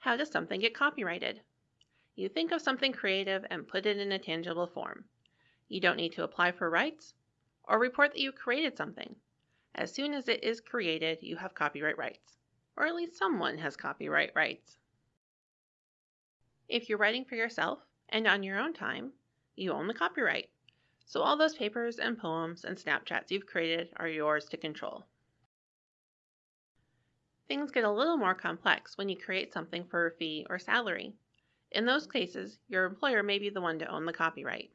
How does something get copyrighted? You think of something creative and put it in a tangible form. You don't need to apply for rights or report that you created something. As soon as it is created, you have copyright rights, or at least someone has copyright rights. If you're writing for yourself and on your own time, you own the copyright. So all those papers and poems and Snapchats you've created are yours to control. Things get a little more complex when you create something for a fee or salary. In those cases, your employer may be the one to own the copyright.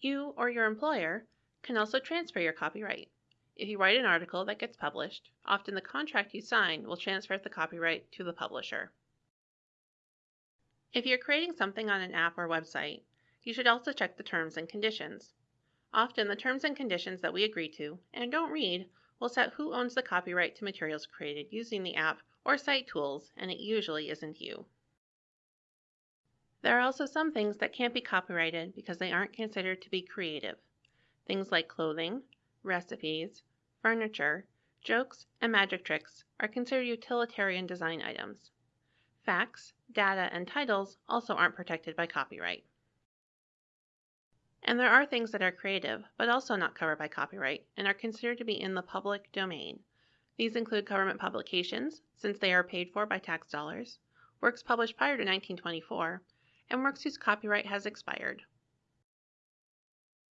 You or your employer can also transfer your copyright. If you write an article that gets published, often the contract you sign will transfer the copyright to the publisher. If you're creating something on an app or website, you should also check the terms and conditions. Often the terms and conditions that we agree to and don't read will set who owns the copyright to materials created using the app or site tools, and it usually isn't you. There are also some things that can't be copyrighted because they aren't considered to be creative. Things like clothing, recipes, furniture, jokes, and magic tricks are considered utilitarian design items. Facts, data, and titles also aren't protected by copyright. And there are things that are creative, but also not covered by copyright, and are considered to be in the public domain. These include government publications, since they are paid for by tax dollars, works published prior to 1924, and works whose copyright has expired.